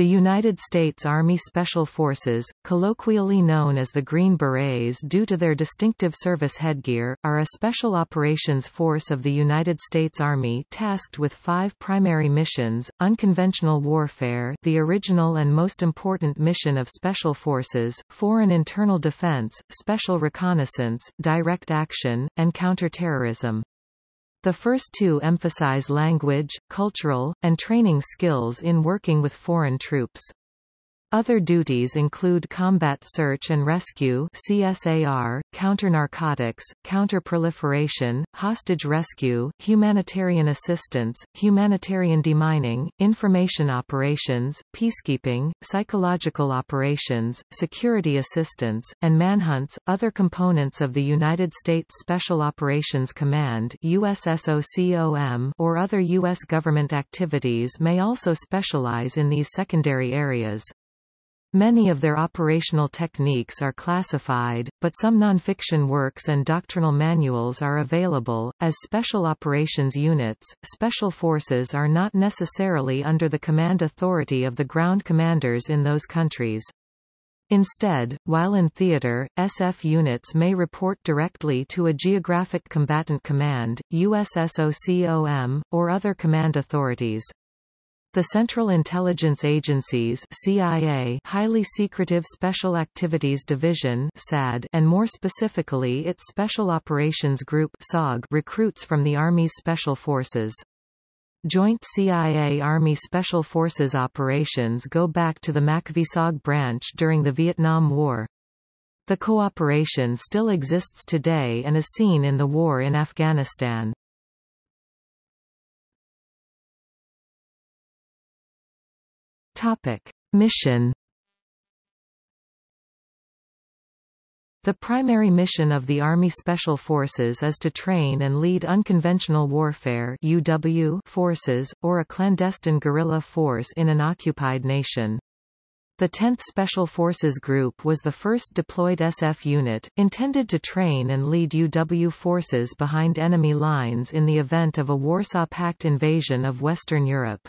The United States Army Special Forces, colloquially known as the Green Berets due to their distinctive service headgear, are a special operations force of the United States Army tasked with five primary missions, unconventional warfare the original and most important mission of special forces, foreign internal defense, special reconnaissance, direct action, and counterterrorism. The first two emphasize language, cultural, and training skills in working with foreign troops. Other duties include combat search and rescue CSAR, counter-narcotics, counter-proliferation, hostage rescue, humanitarian assistance, humanitarian demining, information operations, peacekeeping, psychological operations, security assistance, and manhunts. Other components of the United States Special Operations Command USSOCOM or other U.S. government activities may also specialize in these secondary areas. Many of their operational techniques are classified, but some nonfiction works and doctrinal manuals are available. As special operations units, special forces are not necessarily under the command authority of the ground commanders in those countries. Instead, while in theater, SF units may report directly to a geographic combatant command, USSOCOM, or other command authorities. The Central Intelligence Agency's CIA Highly Secretive Special Activities Division SAD and more specifically its Special Operations Group SOG recruits from the Army's Special Forces. Joint CIA-Army Special Forces operations go back to the MACV-SOG branch during the Vietnam War. The cooperation still exists today and is seen in the war in Afghanistan. Topic. Mission The primary mission of the Army Special Forces is to train and lead unconventional warfare UW forces, or a clandestine guerrilla force in an occupied nation. The 10th Special Forces Group was the first deployed SF unit, intended to train and lead UW forces behind enemy lines in the event of a Warsaw Pact invasion of Western Europe.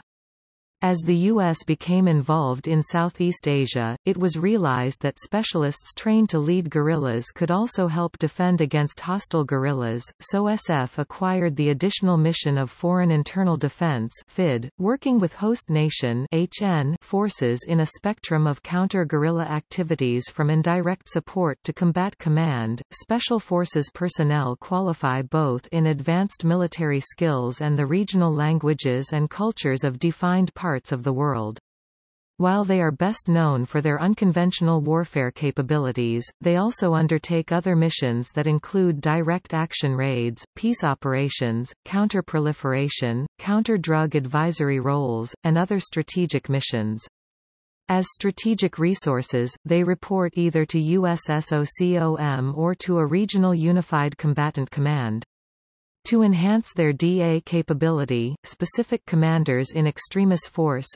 As the U.S. became involved in Southeast Asia, it was realized that specialists trained to lead guerrillas could also help defend against hostile guerrillas, so SF acquired the additional mission of Foreign Internal Defense FID, working with host nation HN forces in a spectrum of counter-guerrilla activities from indirect support to combat command. Special Forces personnel qualify both in advanced military skills and the regional languages and cultures of defined parts parts of the world. While they are best known for their unconventional warfare capabilities, they also undertake other missions that include direct action raids, peace operations, counter-proliferation, counter-drug advisory roles, and other strategic missions. As strategic resources, they report either to USSOCOM or to a regional unified combatant command. To enhance their DA capability, specific commanders in Extremis Force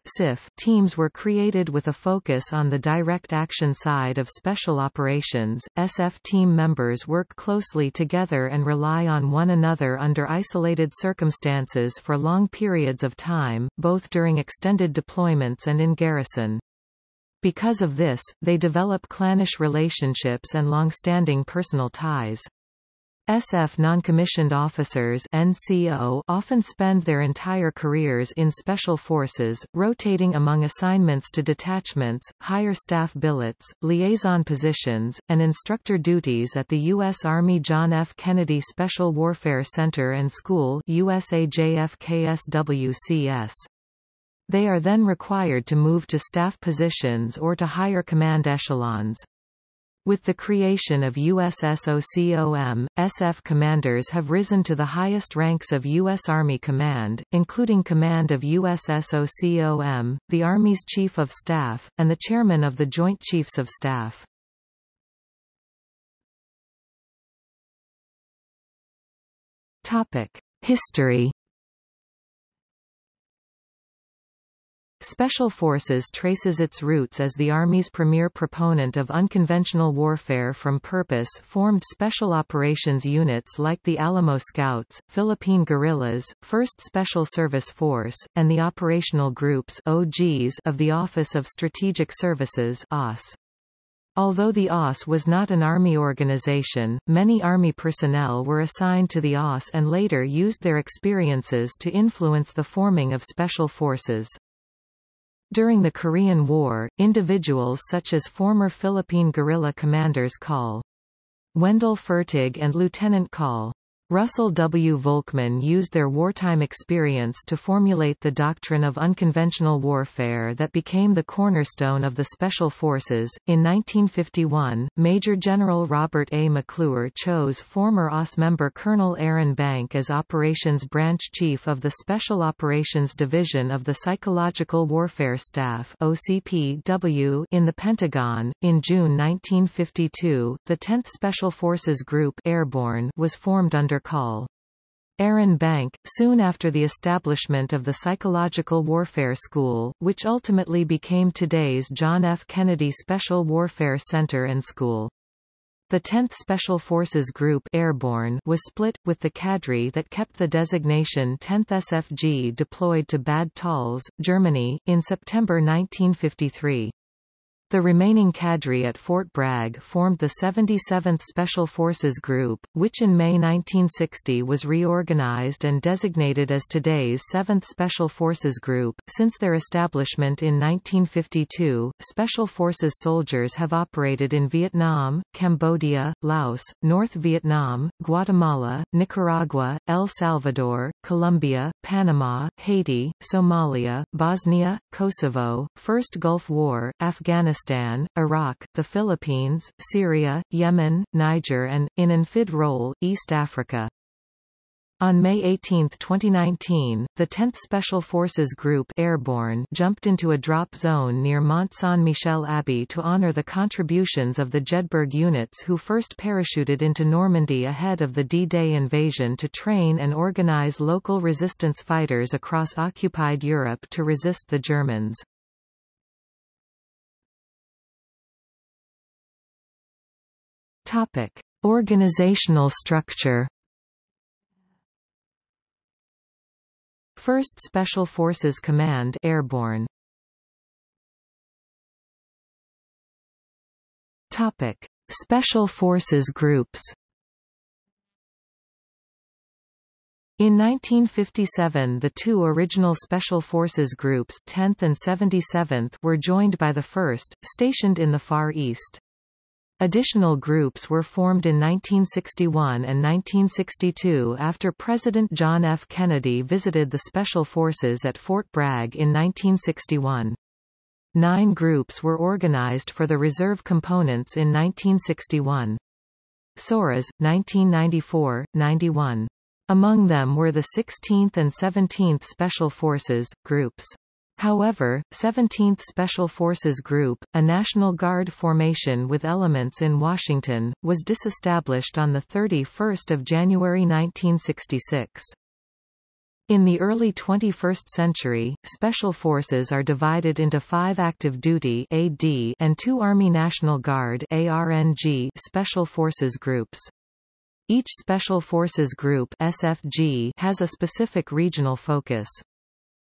teams were created with a focus on the direct action side of special operations. SF team members work closely together and rely on one another under isolated circumstances for long periods of time, both during extended deployments and in garrison. Because of this, they develop clannish relationships and long-standing personal ties. SF noncommissioned officers NCO often spend their entire careers in special forces, rotating among assignments to detachments, higher staff billets, liaison positions, and instructor duties at the U.S. Army John F. Kennedy Special Warfare Center and School USAJFKSWCS. They are then required to move to staff positions or to higher command echelons. With the creation of USSOCOM, SF commanders have risen to the highest ranks of U.S. Army Command, including command of USSOCOM, the Army's Chief of Staff, and the Chairman of the Joint Chiefs of Staff. History Special Forces traces its roots as the Army's premier proponent of unconventional warfare from purpose-formed special operations units like the Alamo Scouts, Philippine Guerrillas, 1st Special Service Force, and the operational groups OGs of the Office of Strategic Services OSS. Although the OSS was not an Army organization, many Army personnel were assigned to the OSS and later used their experiences to influence the forming of special forces. During the Korean War, individuals such as former Philippine guerrilla commanders Col. Wendell Fertig and Lieutenant Col. Russell W. Volckmann used their wartime experience to formulate the doctrine of unconventional warfare that became the cornerstone of the Special Forces. In 1951, Major General Robert A. McClure chose former OSS member Colonel Aaron Bank as Operations Branch Chief of the Special Operations Division of the Psychological Warfare Staff (OCPW) in the Pentagon. In June 1952, the 10th Special Forces Group Airborne was formed under Call. Aaron Bank, soon after the establishment of the Psychological Warfare School, which ultimately became today's John F. Kennedy Special Warfare Center and School. The 10th Special Forces Group Airborne was split, with the cadre that kept the designation 10th SFG deployed to Bad Tölz, Germany, in September 1953. The remaining cadre at Fort Bragg formed the 77th Special Forces Group, which in May 1960 was reorganized and designated as today's 7th Special Forces Group. Since their establishment in 1952, Special Forces soldiers have operated in Vietnam, Cambodia, Laos, North Vietnam, Guatemala, Nicaragua, El Salvador, Colombia, Panama, Haiti, Somalia, Bosnia, Kosovo, First Gulf War, Afghanistan Afghanistan, Iraq, the Philippines, Syria, Yemen, Niger and, in an role, East Africa. On May 18, 2019, the 10th Special Forces Group Airborne jumped into a drop zone near Mont Saint-Michel Abbey to honor the contributions of the Jedburgh units who first parachuted into Normandy ahead of the D-Day invasion to train and organize local resistance fighters across occupied Europe to resist the Germans. Topic: Organizational structure. First Special Forces Command Airborne. Topic: Special Forces Groups. In 1957 the two original Special Forces Groups 10th and 77th were joined by the 1st, stationed in the Far East. Additional groups were formed in 1961 and 1962 after President John F. Kennedy visited the Special Forces at Fort Bragg in 1961. Nine groups were organized for the reserve components in 1961. SORAs, 1994, 91. Among them were the 16th and 17th Special Forces, groups. However, 17th Special Forces Group, a National Guard formation with elements in Washington, was disestablished on 31 January 1966. In the early 21st century, Special Forces are divided into five active duty AD and two Army National Guard ARNG Special Forces groups. Each Special Forces Group SFG has a specific regional focus.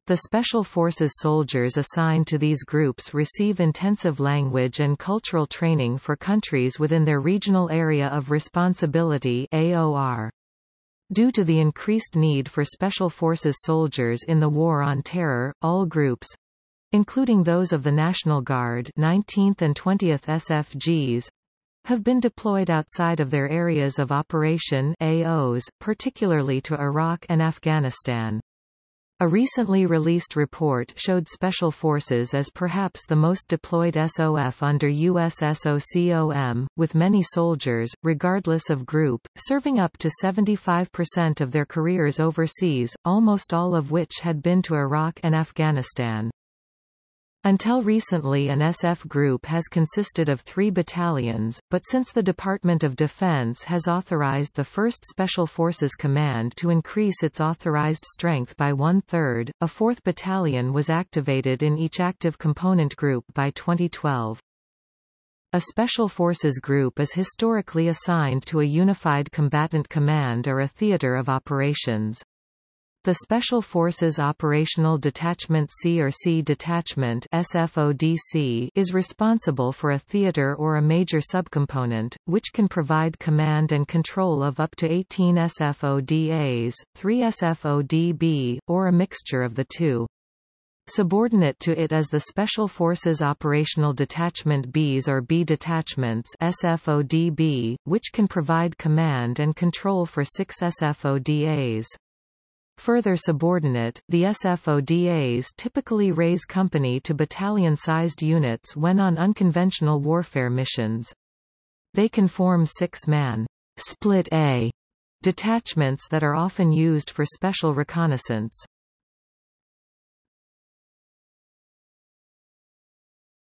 The Special Forces soldiers assigned to these groups receive intensive language and cultural training for countries within their regional area of responsibility AOR. Due to the increased need for Special Forces soldiers in the War on Terror, all groups including those of the National Guard 19th and 20th SFGs have been deployed outside of their areas of operation AOs, particularly to Iraq and Afghanistan. A recently released report showed Special Forces as perhaps the most deployed SOF under USSOCOM, with many soldiers, regardless of group, serving up to 75% of their careers overseas, almost all of which had been to Iraq and Afghanistan. Until recently an SF group has consisted of three battalions, but since the Department of Defense has authorized the 1st Special Forces Command to increase its authorized strength by one-third, a fourth battalion was activated in each active component group by 2012. A Special Forces Group is historically assigned to a unified combatant command or a theater of operations. The Special Forces Operational Detachment C or C Detachment SFODC is responsible for a theater or a major subcomponent, which can provide command and control of up to 18 SFODAs, 3 SFODB, or a mixture of the two. Subordinate to it is the Special Forces Operational Detachment Bs or B detachments SFODB, which can provide command and control for 6 SFODAs. Further subordinate, the SFODAs typically raise company to battalion-sized units when on unconventional warfare missions. They can form six-man split A detachments that are often used for special reconnaissance.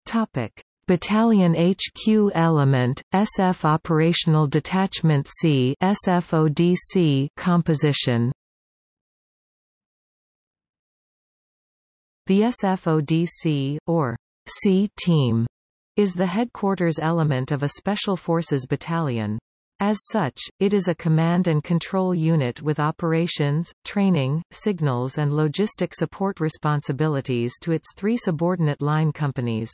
Topic. Battalion HQ element, SF Operational Detachment C SFODC composition The SFODC, or C-Team, is the headquarters element of a Special Forces battalion. As such, it is a command and control unit with operations, training, signals and logistic support responsibilities to its three subordinate line companies.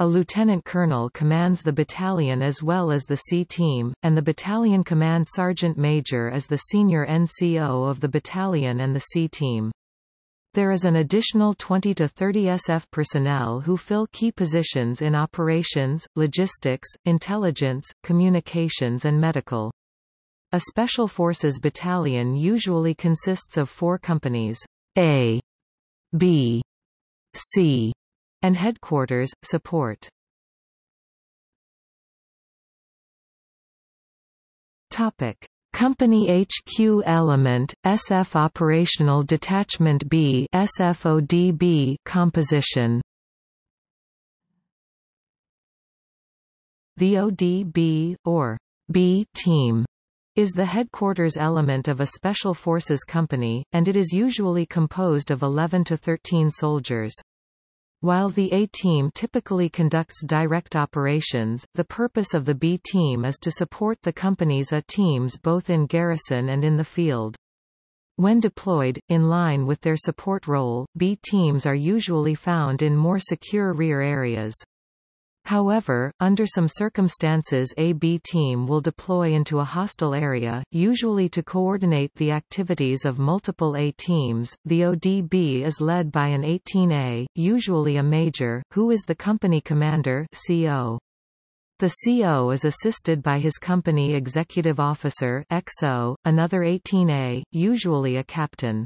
A lieutenant colonel commands the battalion as well as the C-Team, and the battalion command sergeant major is the senior NCO of the battalion and the C-Team. There is an additional 20 to 30 SF personnel who fill key positions in operations, logistics, intelligence, communications and medical. A Special Forces battalion usually consists of four companies, A, B, C, and headquarters, support. Topic. Company HQ element, SF Operational Detachment B SFODB composition The ODB, or B team, is the headquarters element of a special forces company, and it is usually composed of 11 to 13 soldiers. While the A-team typically conducts direct operations, the purpose of the B-team is to support the company's A-teams both in garrison and in the field. When deployed, in line with their support role, B-teams are usually found in more secure rear areas. However, under some circumstances a B team will deploy into a hostile area, usually to coordinate the activities of multiple A teams. The ODB is led by an 18A, usually a major, who is the company commander CO. The CO is assisted by his company executive officer XO, another 18A, usually a captain.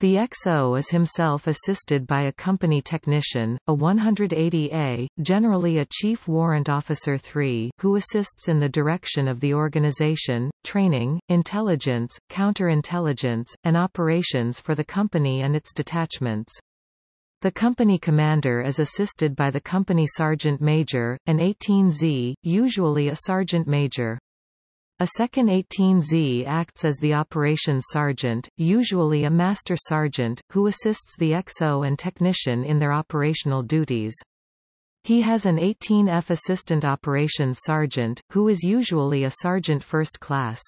The XO is himself assisted by a company technician, a 180A, generally a Chief Warrant Officer 3, who assists in the direction of the organization, training, intelligence, counterintelligence, and operations for the company and its detachments. The company commander is assisted by the company sergeant major, an 18Z, usually a sergeant major. A second 18Z acts as the operations sergeant, usually a master sergeant, who assists the XO and technician in their operational duties. He has an 18F assistant operations sergeant, who is usually a sergeant first class.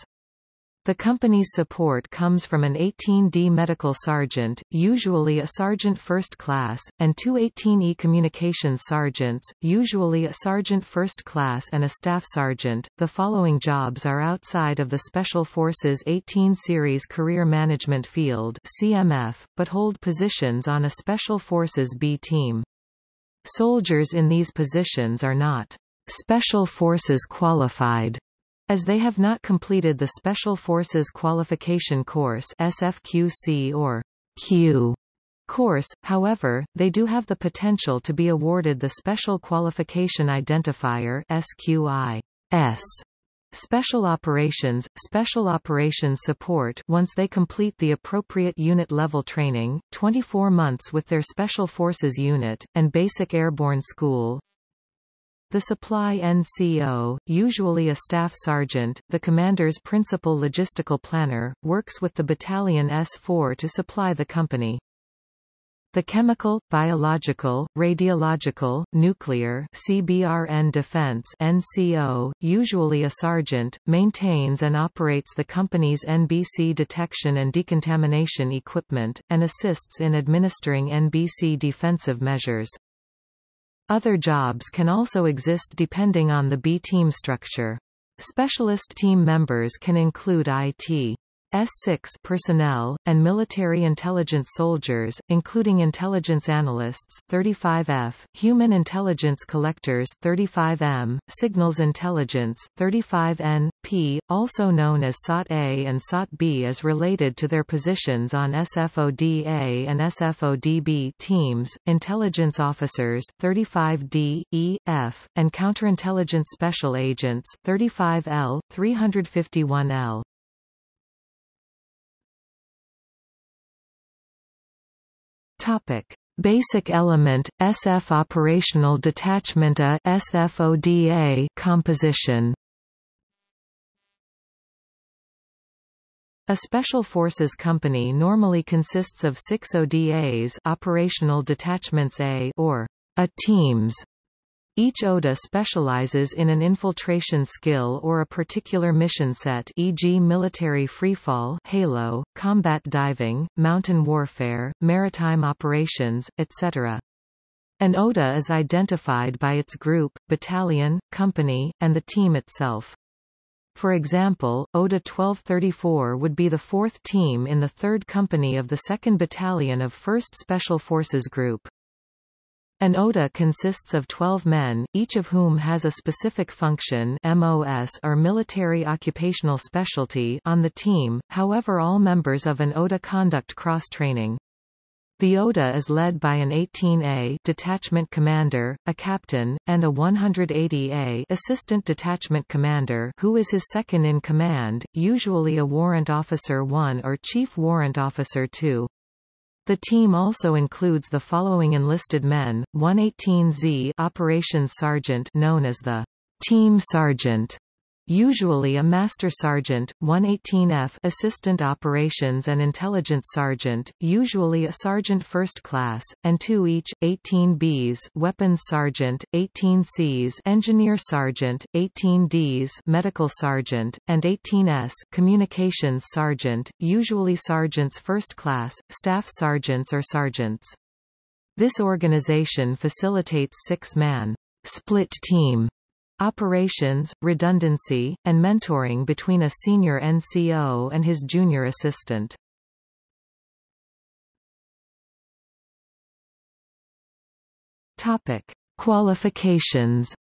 The company's support comes from an 18D medical sergeant, usually a sergeant first class, and two 18E communications sergeants, usually a sergeant first class and a staff sergeant. The following jobs are outside of the Special Forces 18 Series Career Management Field (CMF), but hold positions on a Special Forces B team. Soldiers in these positions are not Special Forces qualified as they have not completed the Special Forces Qualification Course SFQC or Q course, however, they do have the potential to be awarded the Special Qualification Identifier SQI S Special Operations – Special Operations Support once they complete the appropriate unit-level training, 24 months with their Special Forces unit, and Basic Airborne School. The Supply NCO, usually a staff sergeant, the commander's principal logistical planner, works with the Battalion S4 to supply the company. The chemical, biological, radiological, nuclear CBRN Defense NCO, usually a sergeant, maintains and operates the company's NBC detection and decontamination equipment, and assists in administering NBC defensive measures. Other jobs can also exist depending on the B-team structure. Specialist team members can include IT. S6 personnel, and military intelligence soldiers, including intelligence analysts 35F, human intelligence collectors 35M, signals intelligence 35N, P, also known as SOT-A and SOT-B is related to their positions on SFOD-A and SFOD-B teams, intelligence officers 35D, E, F, and counterintelligence special agents 35L, 351L. Topic: Basic element SF operational detachment A SFODA composition. A special forces company normally consists of 6 ODAs operational detachments A or A teams each ODA specializes in an infiltration skill or a particular mission set e.g. military freefall halo, combat diving, mountain warfare, maritime operations, etc. An ODA is identified by its group, battalion, company, and the team itself. For example, ODA 1234 would be the fourth team in the 3rd Company of the 2nd Battalion of 1st Special Forces Group. An ODA consists of 12 men, each of whom has a specific function MOS or military occupational specialty on the team, however all members of an ODA conduct cross-training. The ODA is led by an 18A detachment commander, a captain, and a 180A assistant detachment commander who is his second in command, usually a warrant officer 1 or chief warrant officer 2. The team also includes the following enlisted men, 118Z Operations Sergeant known as the Team Sergeant, usually a Master Sergeant, 118F Assistant Operations and Intelligence Sergeant, usually a Sergeant First Class, and two each, 18Bs Weapons Sergeant, 18Cs Engineer Sergeant, 18Ds Medical Sergeant, and 18S Communications Sergeant, usually Sergeants First Class, Staff Sergeants or Sergeants. This organization facilitates six-man split team Operations, redundancy, and mentoring between a senior NCO and his junior assistant. Topic: Qualifications.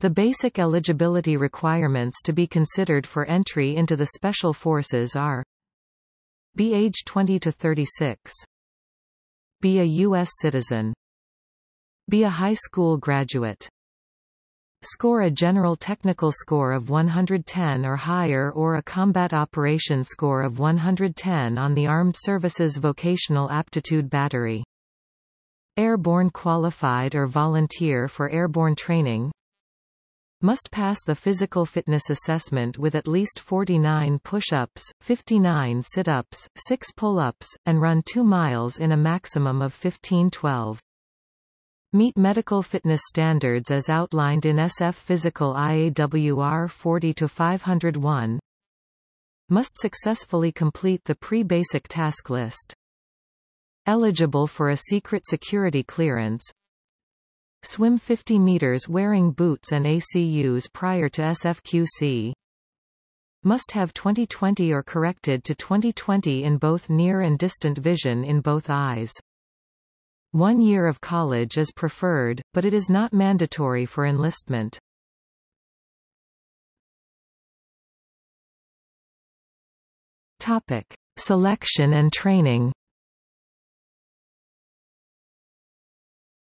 The basic eligibility requirements to be considered for entry into the Special Forces are Be age 20 to 36 Be a U.S. citizen be a high school graduate. Score a general technical score of 110 or higher or a combat operation score of 110 on the Armed Services Vocational Aptitude Battery. Airborne qualified or volunteer for airborne training. Must pass the physical fitness assessment with at least 49 push-ups, 59 sit-ups, 6 pull-ups, and run 2 miles in a maximum of 15-12. Meet medical fitness standards as outlined in SF Physical IAWR 40-501. Must successfully complete the pre-basic task list. Eligible for a secret security clearance. Swim 50 meters wearing boots and ACUs prior to SFQC. Must have 20/20 or corrected to 20/20 in both near and distant vision in both eyes. One year of college is preferred, but it is not mandatory for enlistment. Topic. Selection and training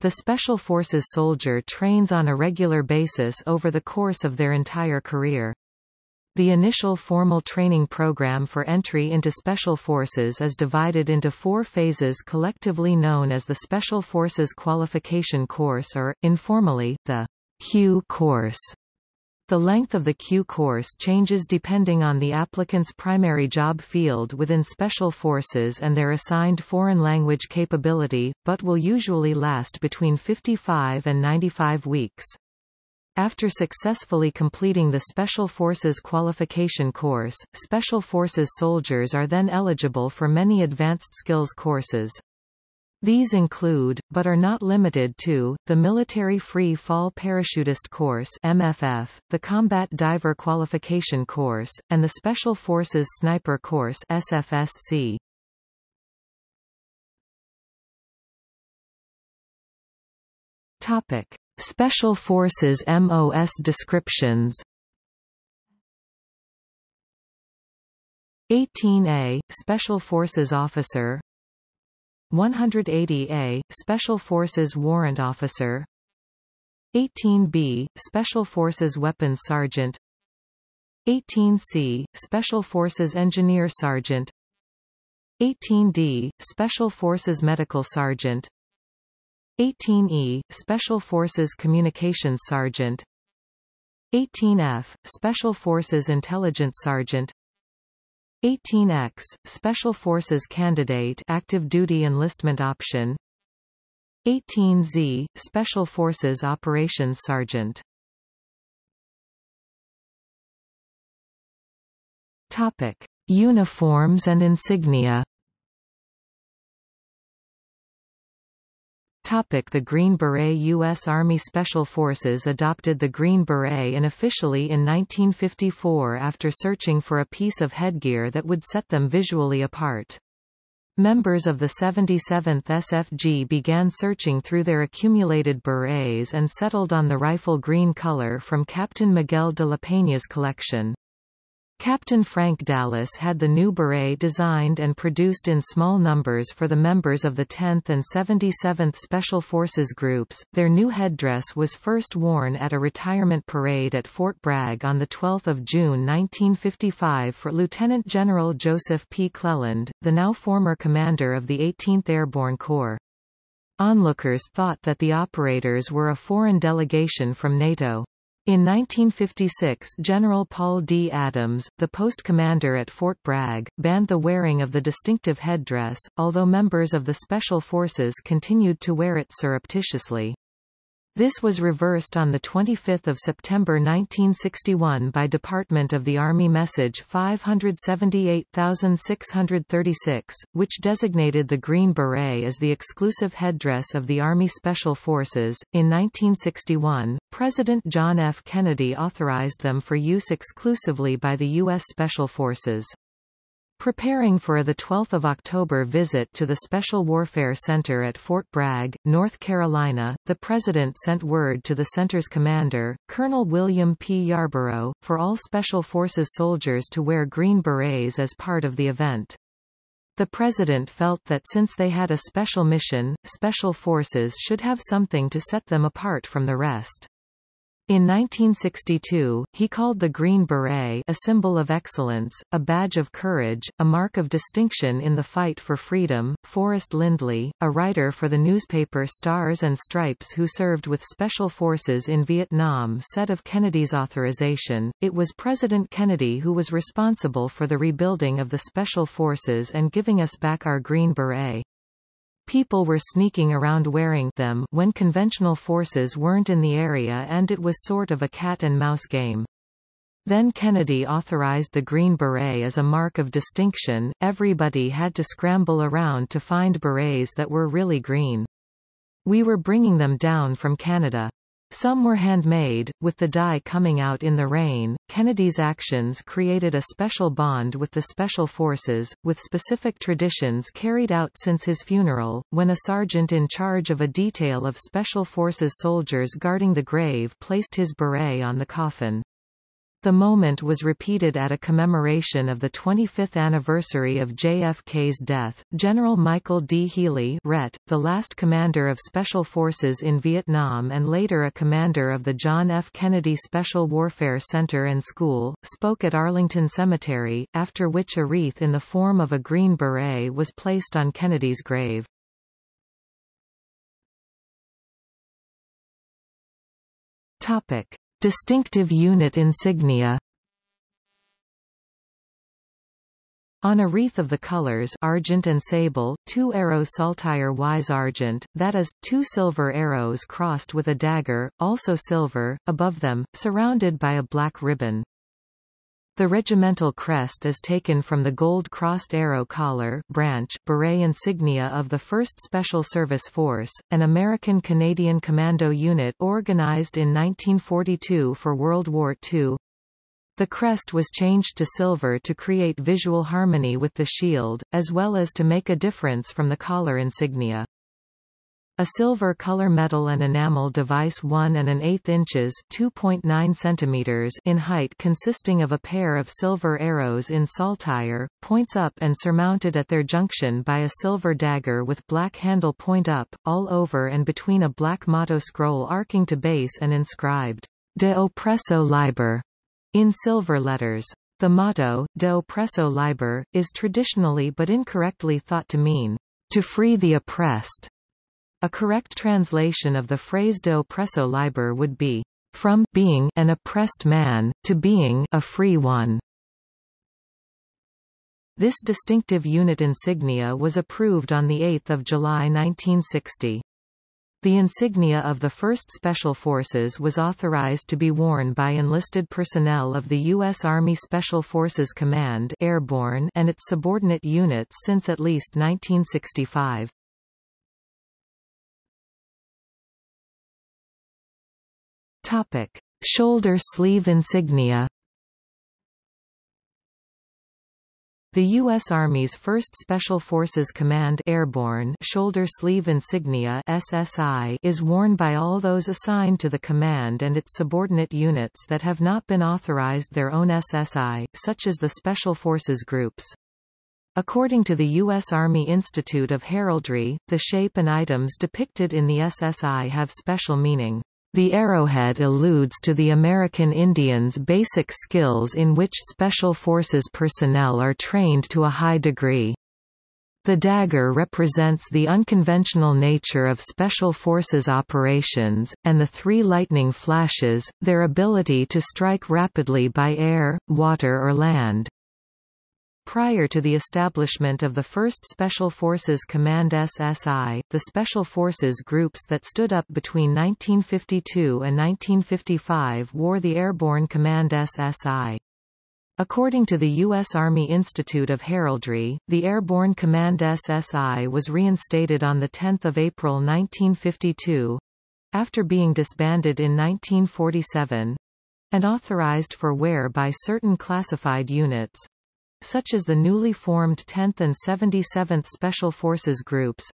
The Special Forces soldier trains on a regular basis over the course of their entire career. The initial formal training program for entry into Special Forces is divided into four phases collectively known as the Special Forces Qualification Course or, informally, the Q course. The length of the Q course changes depending on the applicant's primary job field within Special Forces and their assigned foreign language capability, but will usually last between 55 and 95 weeks. After successfully completing the Special Forces qualification course, Special Forces soldiers are then eligible for many advanced skills courses. These include, but are not limited to, the Military Free Fall Parachutist Course MFF, the Combat Diver Qualification Course, and the Special Forces Sniper Course SFSC. Topic. Special Forces MOS descriptions. 18A, Special Forces Officer. 180A, Special Forces Warrant Officer. 18B, Special Forces Weapons Sergeant. 18C, Special Forces Engineer Sergeant. 18D, Special Forces Medical Sergeant 18E, Special Forces Communications Sergeant. 18F, Special Forces Intelligence Sergeant. 18X, Special Forces Candidate Active Duty Enlistment Option. 18Z, Special Forces Operations Sergeant. Topic. Uniforms and insignia Topic the Green Beret U.S. Army Special Forces adopted the Green Beret unofficially in 1954 after searching for a piece of headgear that would set them visually apart. Members of the 77th SFG began searching through their accumulated berets and settled on the rifle green color from Captain Miguel de la Peña's collection. Captain Frank Dallas had the new beret designed and produced in small numbers for the members of the 10th and 77th Special Forces groups. Their new headdress was first worn at a retirement parade at Fort Bragg on 12 June 1955 for Lieutenant General Joseph P. Cleland, the now former commander of the 18th Airborne Corps. Onlookers thought that the operators were a foreign delegation from NATO. In 1956 General Paul D. Adams, the post commander at Fort Bragg, banned the wearing of the distinctive headdress, although members of the Special Forces continued to wear it surreptitiously. This was reversed on 25 September 1961 by Department of the Army Message 578636, which designated the Green Beret as the exclusive headdress of the Army Special Forces. In 1961, President John F. Kennedy authorized them for use exclusively by the U.S. Special Forces. Preparing for a 12 October visit to the Special Warfare Center at Fort Bragg, North Carolina, the President sent word to the center's commander, Colonel William P. Yarborough, for all Special Forces soldiers to wear green berets as part of the event. The President felt that since they had a special mission, Special Forces should have something to set them apart from the rest. In 1962, he called the Green Beret a symbol of excellence, a badge of courage, a mark of distinction in the fight for freedom. Forrest Lindley, a writer for the newspaper Stars and Stripes who served with Special Forces in Vietnam said of Kennedy's authorization, it was President Kennedy who was responsible for the rebuilding of the Special Forces and giving us back our Green Beret. People were sneaking around wearing them when conventional forces weren't in the area and it was sort of a cat-and-mouse game. Then Kennedy authorized the Green Beret as a mark of distinction, everybody had to scramble around to find berets that were really green. We were bringing them down from Canada. Some were handmade, with the dye coming out in the rain. Kennedy's actions created a special bond with the Special Forces, with specific traditions carried out since his funeral, when a sergeant in charge of a detail of Special Forces soldiers guarding the grave placed his beret on the coffin. The moment was repeated at a commemoration of the 25th anniversary of JFK's death. General Michael D. Healy RET, the last commander of Special Forces in Vietnam and later a commander of the John F. Kennedy Special Warfare Center and School, spoke at Arlington Cemetery, after which a wreath in the form of a green beret was placed on Kennedy's grave. Topic. Distinctive unit insignia On a wreath of the colors argent and sable, two arrows saltire wise argent, that is, two silver arrows crossed with a dagger, also silver, above them, surrounded by a black ribbon. The regimental crest is taken from the gold-crossed arrow collar branch beret insignia of the 1st Special Service Force, an American-Canadian commando unit organized in 1942 for World War II. The crest was changed to silver to create visual harmony with the shield, as well as to make a difference from the collar insignia. A silver color metal and enamel device 1 and an eighth inches 2.9 centimeters in height consisting of a pair of silver arrows in saltire, points up and surmounted at their junction by a silver dagger with black handle point up, all over and between a black motto scroll arcing to base and inscribed, De oppresso liber, in silver letters. The motto, De oppresso liber, is traditionally but incorrectly thought to mean, to free the oppressed. A correct translation of the phrase de oppresso liber would be, from being an oppressed man, to being a free one. This distinctive unit insignia was approved on 8 July 1960. The insignia of the 1st Special Forces was authorized to be worn by enlisted personnel of the U.S. Army Special Forces Command Airborne and its subordinate units since at least 1965. Topic: Shoulder sleeve insignia. The U.S. Army's 1st Special Forces Command Airborne Shoulder Sleeve Insignia SSI is worn by all those assigned to the command and its subordinate units that have not been authorized their own SSI, such as the Special Forces groups. According to the U.S. Army Institute of Heraldry, the shape and items depicted in the SSI have special meaning. The arrowhead alludes to the American Indians' basic skills in which Special Forces personnel are trained to a high degree. The dagger represents the unconventional nature of Special Forces operations, and the three lightning flashes, their ability to strike rapidly by air, water or land. Prior to the establishment of the 1st Special Forces Command SSI, the Special Forces groups that stood up between 1952 and 1955 wore the Airborne Command SSI. According to the U.S. Army Institute of Heraldry, the Airborne Command SSI was reinstated on 10 April 1952 after being disbanded in 1947 and authorized for wear by certain classified units such as the newly formed 10th and 77th Special Forces Groups,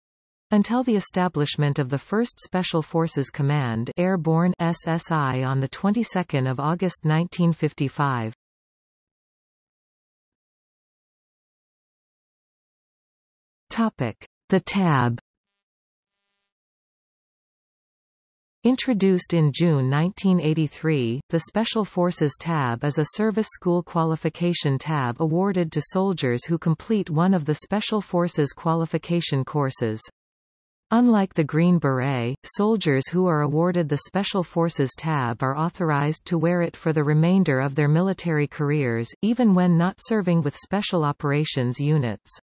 until the establishment of the 1st Special Forces Command Airborne SSI on the 22nd of August 1955. Topic: The Tab Introduced in June 1983, the Special Forces Tab is a service school qualification tab awarded to soldiers who complete one of the Special Forces qualification courses. Unlike the Green Beret, soldiers who are awarded the Special Forces tab are authorized to wear it for the remainder of their military careers, even when not serving with Special Operations units.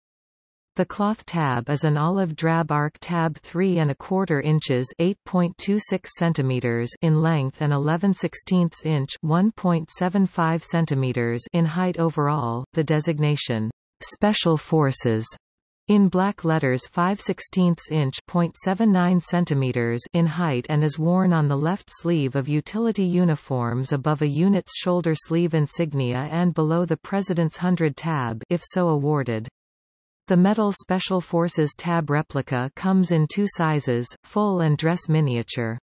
The cloth tab is an olive drab arc tab 3 and a quarter inches 8.26 centimeters in length and 11 16ths inch 1.75 centimeters in height overall. The designation Special Forces in black letters 5 16 inch 0.79 centimeters in height and is worn on the left sleeve of utility uniforms above a unit's shoulder sleeve insignia and below the President's 100 tab if so awarded. The metal Special Forces tab replica comes in two sizes, full and dress miniature.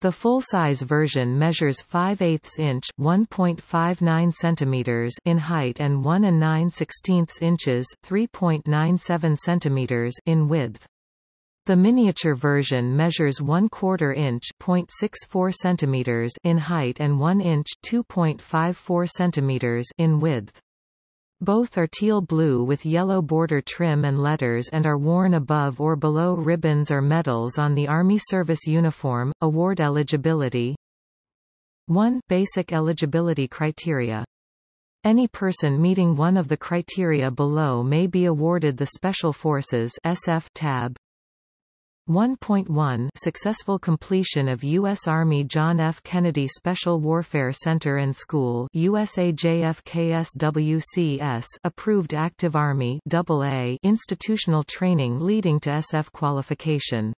The full-size version measures 5 8 inch (1.59 centimeters) in height and 1 and 9 16 inches (3.97 centimeters) in width. The miniature version measures 1 quarter inch (0.64 centimeters) in height and 1 inch (2.54 centimeters) in width. Both are teal blue with yellow border trim and letters and are worn above or below ribbons or medals on the Army service uniform. Award eligibility 1. Basic eligibility criteria. Any person meeting one of the criteria below may be awarded the Special Forces SF tab. 1.1 Successful completion of U.S. Army John F. Kennedy Special Warfare Center and School USAJFKSWCS approved Active Army AA institutional training leading to SF qualification.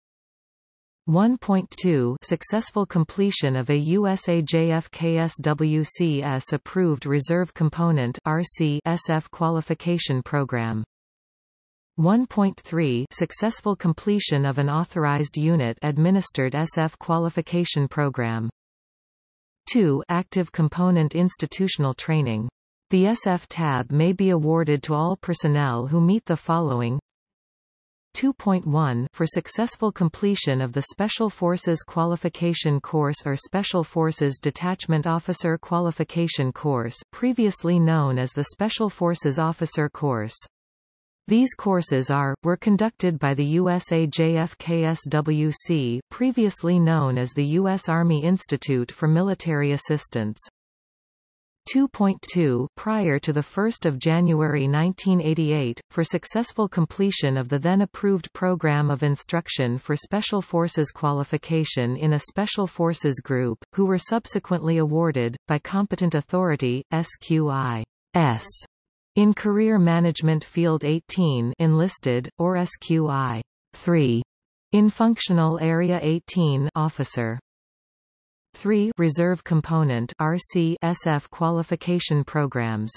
1.2 Successful completion of a USAJFKSWCS approved Reserve Component RC SF qualification program. 1.3 Successful completion of an authorized unit administered SF qualification program. 2. Active component institutional training. The SF tab may be awarded to all personnel who meet the following 2.1 For successful completion of the Special Forces Qualification Course or Special Forces Detachment Officer Qualification Course previously known as the Special Forces Officer Course. These courses are, were conducted by the USAJFKSWC previously known as the U.S. Army Institute for Military Assistance. 2.2 Prior to 1 January 1988, for successful completion of the then approved Program of Instruction for Special Forces Qualification in a Special Forces Group, who were subsequently awarded, by competent authority, SQI. S in Career Management Field 18 enlisted, or SQI 3. In Functional Area 18 officer. 3 Reserve Component RC SF qualification programs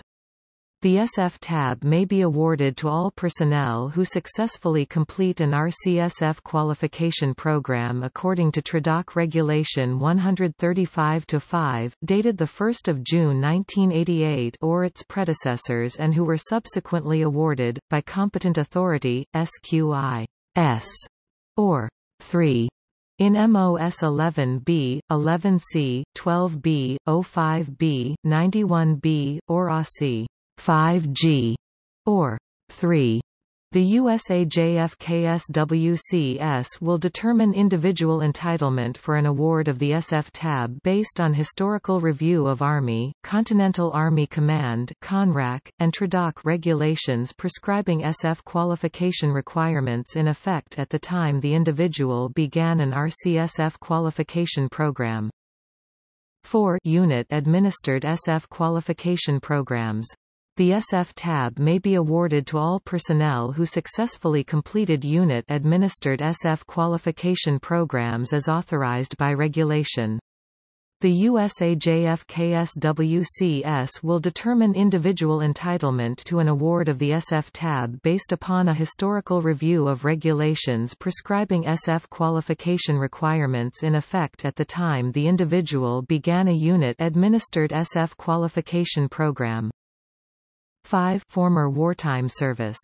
the SF tab may be awarded to all personnel who successfully complete an RCSF qualification program according to TRADOC Regulation 135-5, dated 1 June 1988 or its predecessors and who were subsequently awarded, by competent authority, SQI S or 3 in MOS 11B, 11C, 12B, 05B, 91B, or ASI. 5G, or 3. The USAJFKSWCS will determine individual entitlement for an award of the SF tab based on historical review of Army, Continental Army Command CONARC, and TRADOC regulations prescribing SF qualification requirements in effect at the time the individual began an RCSF qualification program. 4 Unit administered SF qualification programs the SF tab may be awarded to all personnel who successfully completed unit-administered SF qualification programs as authorized by regulation. The USAJFKSWCS will determine individual entitlement to an award of the SF tab based upon a historical review of regulations prescribing SF qualification requirements in effect at the time the individual began a unit-administered SF qualification program. 5 former wartime service.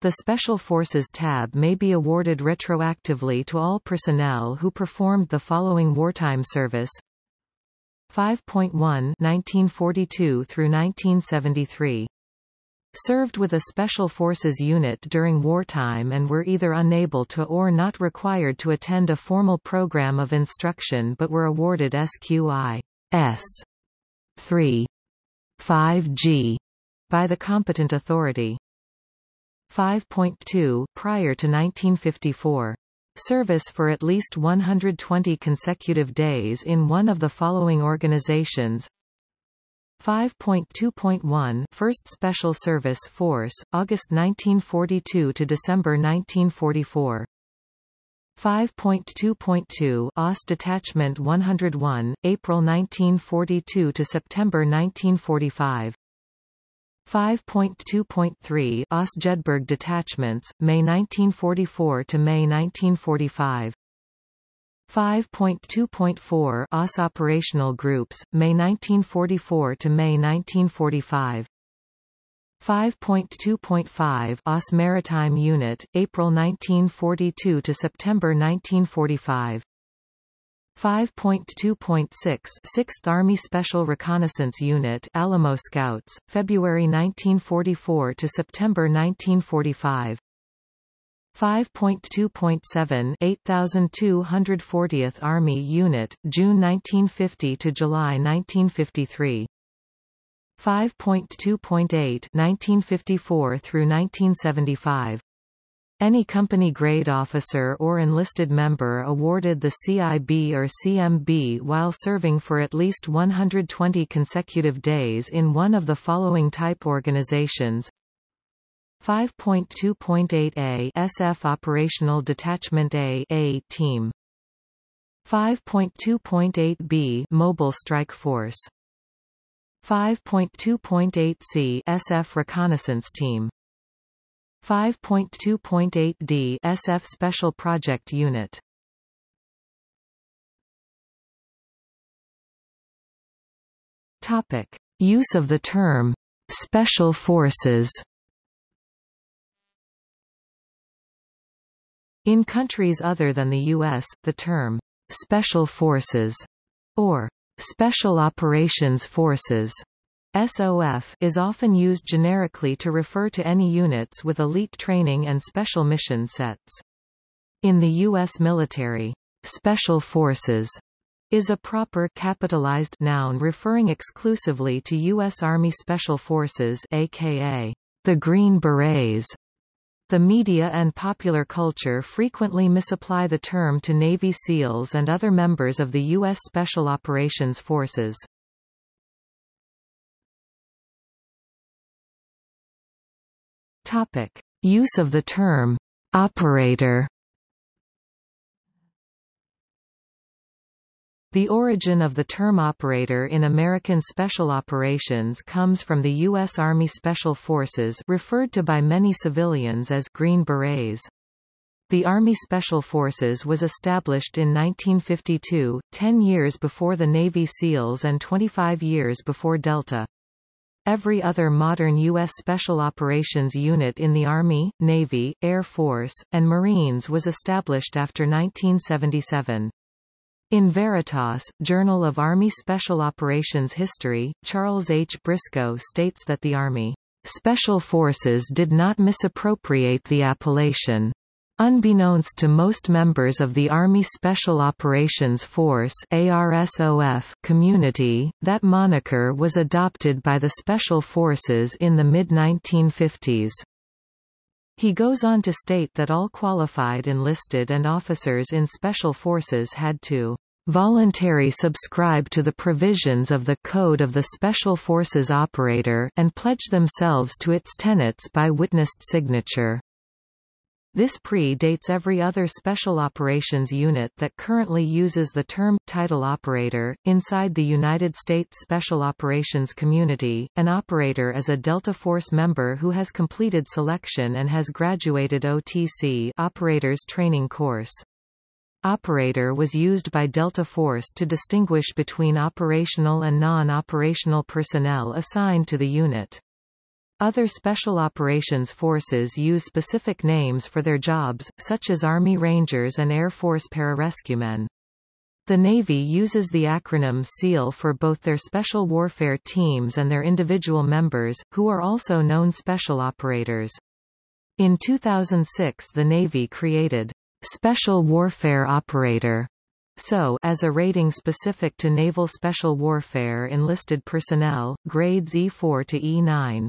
The Special Forces tab may be awarded retroactively to all personnel who performed the following wartime service. 5.1 1942 through 1973 served with a Special Forces unit during wartime and were either unable to or not required to attend a formal program of instruction but were awarded SQI S 3 5G by the competent authority. 5.2 Prior to 1954 service for at least 120 consecutive days in one of the following organizations. 5.2.1 First Special Service Force, August 1942 to December 1944 5.2.2 OSS Detachment 101, April 1942 to September 1945 5.2.3 OSS Jedburgh detachments, May 1944 to May 1945. 5.2.4 OSS operational groups, May 1944 to May 1945. 5.2.5 OSS Maritime Unit, April 1942 to September 1945. 5.2.6 6th Army Special Reconnaissance Unit Alamo Scouts, February 1944 to September 1945. 5.2.7 8240th Army Unit, June 1950 to July 1953. 5.2.8 1954 through 1975. Any company grade officer or enlisted member awarded the CIB or CMB while serving for at least 120 consecutive days in one of the following type organizations. 5.2.8a SF Operational Detachment A A Team. 5.2.8b Mobile Strike Force. 5.2.8c SF Reconnaissance Team 5.2.8d SF Special Project Unit Topic Use of the term Special Forces In countries other than the U.S., the term Special Forces or Special Operations Forces SOF is often used generically to refer to any units with elite training and special mission sets. In the U.S. military, Special Forces is a proper capitalized noun referring exclusively to U.S. Army Special Forces aka the Green Berets. The media and popular culture frequently misapply the term to Navy SEALs and other members of the U.S. Special Operations Forces. Topic. Use of the term operator The origin of the term operator in American special operations comes from the U.S. Army Special Forces referred to by many civilians as Green Berets. The Army Special Forces was established in 1952, 10 years before the Navy SEALs and 25 years before Delta. Every other modern U.S. Special Operations unit in the Army, Navy, Air Force, and Marines was established after 1977. In Veritas, Journal of Army Special Operations History, Charles H. Briscoe states that the Army Special Forces did not misappropriate the appellation. Unbeknownst to most members of the Army Special Operations Force ARSOF community, that moniker was adopted by the Special Forces in the mid-1950s. He goes on to state that all qualified enlisted and officers in special forces had to voluntary subscribe to the provisions of the Code of the Special Forces Operator and pledge themselves to its tenets by witnessed signature. This predates every other special operations unit that currently uses the term title operator. Inside the United States Special Operations community, an operator is a Delta Force member who has completed selection and has graduated OTC Operators Training Course. Operator was used by Delta Force to distinguish between operational and non-operational personnel assigned to the unit. Other Special Operations Forces use specific names for their jobs, such as Army Rangers and Air Force Pararescuemen. The Navy uses the acronym SEAL for both their special warfare teams and their individual members, who are also known special operators. In 2006 the Navy created Special Warfare Operator so as a rating specific to Naval Special Warfare enlisted personnel, grades E4 to E9.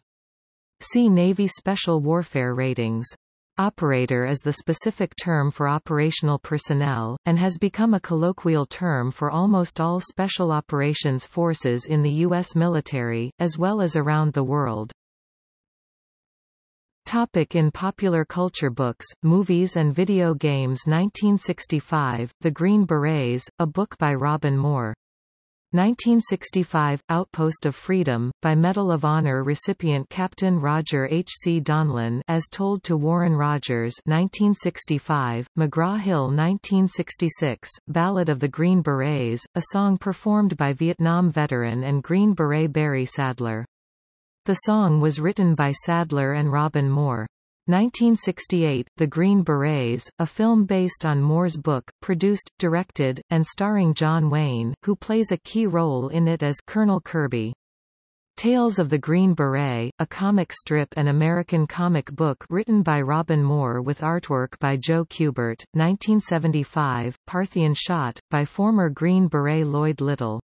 See Navy Special Warfare Ratings. Operator is the specific term for operational personnel, and has become a colloquial term for almost all special operations forces in the U.S. military, as well as around the world. Topic in popular culture books, movies and video games 1965, The Green Berets, a book by Robin Moore 1965 – Outpost of Freedom, by Medal of Honor recipient Captain Roger H. C. Donlon as told to Warren Rogers 1965, McGraw-Hill 1966, Ballad of the Green Berets, a song performed by Vietnam veteran and Green Beret Barry Sadler. The song was written by Sadler and Robin Moore. 1968, The Green Berets, a film based on Moore's book, produced, directed, and starring John Wayne, who plays a key role in it as Colonel Kirby. Tales of the Green Beret, a comic strip and American comic book written by Robin Moore with artwork by Joe Kubert, 1975, Parthian Shot, by former Green Beret Lloyd Little.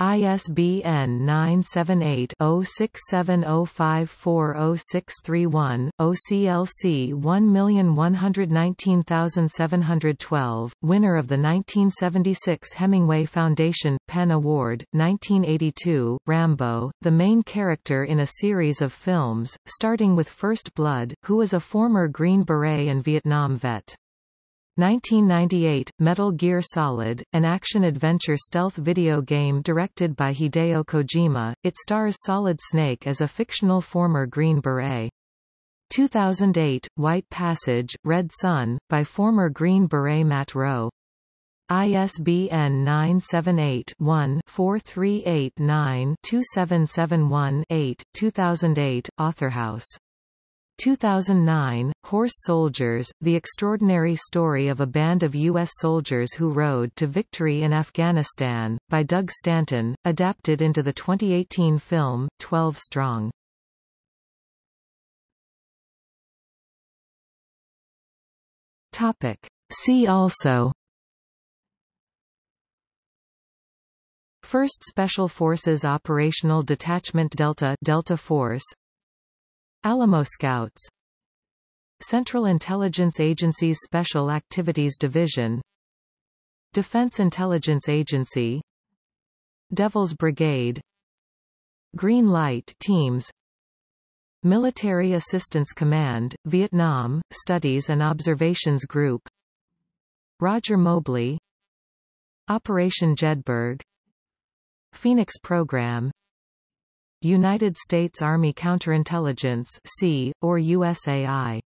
ISBN 978-0670540631, OCLC 1119712, winner of the 1976 Hemingway Foundation, PEN Award, 1982, Rambo, the main character in a series of films, starting with First Blood, who is a former Green Beret and Vietnam vet. 1998, Metal Gear Solid, an action-adventure stealth video game directed by Hideo Kojima, it stars Solid Snake as a fictional former Green Beret. 2008, White Passage, Red Sun, by former Green Beret Matt Rowe. ISBN 978-1-4389-2771-8, 2008, Authorhouse. 2009, Horse Soldiers, The Extraordinary Story of a Band of U.S. Soldiers Who Rode to Victory in Afghanistan, by Doug Stanton, adapted into the 2018 film, 12 Strong. Topic. See also First Special Forces Operational Detachment Delta Delta Force Alamo Scouts. Central Intelligence Agency's Special Activities Division. Defense Intelligence Agency. Devil's Brigade. Green Light Teams. Military Assistance Command, Vietnam, Studies and Observations Group. Roger Mobley. Operation Jedburgh. Phoenix Program United States Army Counterintelligence C, or USAI